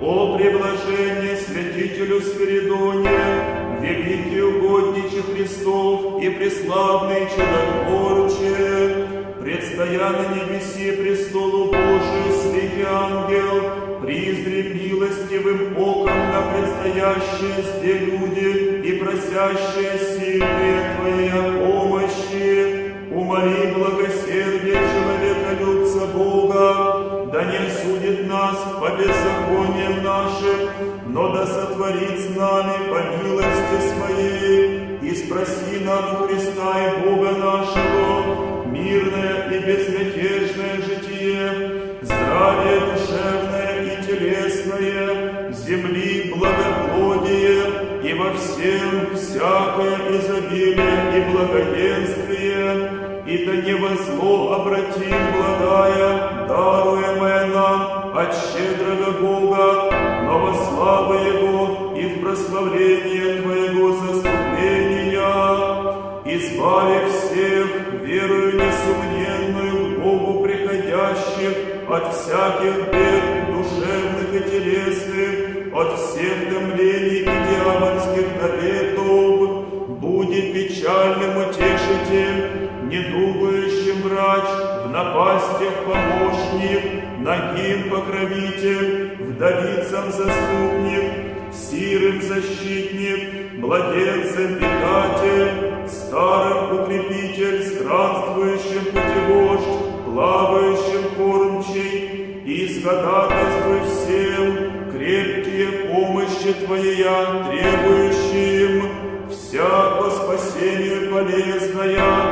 О преблажение святителю Спиридоне, великий угодниче Христов и преславный чудотворче, предстоя на небеси престолу Божию, святый ангел, призри милостивым предстоящие сде люди и просящие сильные Твоей помощи, умоли благосердие человеколюбца Бога, да не осудит нас по беззакониям нашим, но да сотворит с нами по милости Своей, и спроси нам у Христа и Бога нашего мирное и безмятежное житие, здравие душевное и телесное, земли во всем всякое изобилие и благоденствие, и да не во зло обратим благая, даруемое нам от щедрого Бога, но во славу Его и в прославление Твоего заступления, избави всех, верою несомненную к Богу приходящих, от всяких бед душевных и телесных, от всех томлений напастях помощник, нагим покровитель, вдовицам заступник, сирым защитник, младенцем питатель, старым укрепитель, странствующим путевождь, плавающим кормчий, и сходатайствуй всем крепкие помощи Твоя, требующим вся по спасению полезная,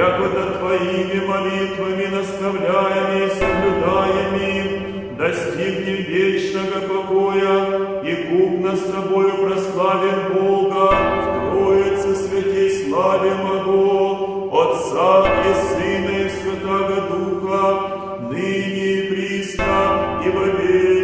якуда Твоими молитвами наставляями и соблюдаеми, достигнем вечного покоя, и купно с Тобою прославим Бога, в Троице святей славе могу, Отца и Сына и Святого Духа, ныне и присно и во веки.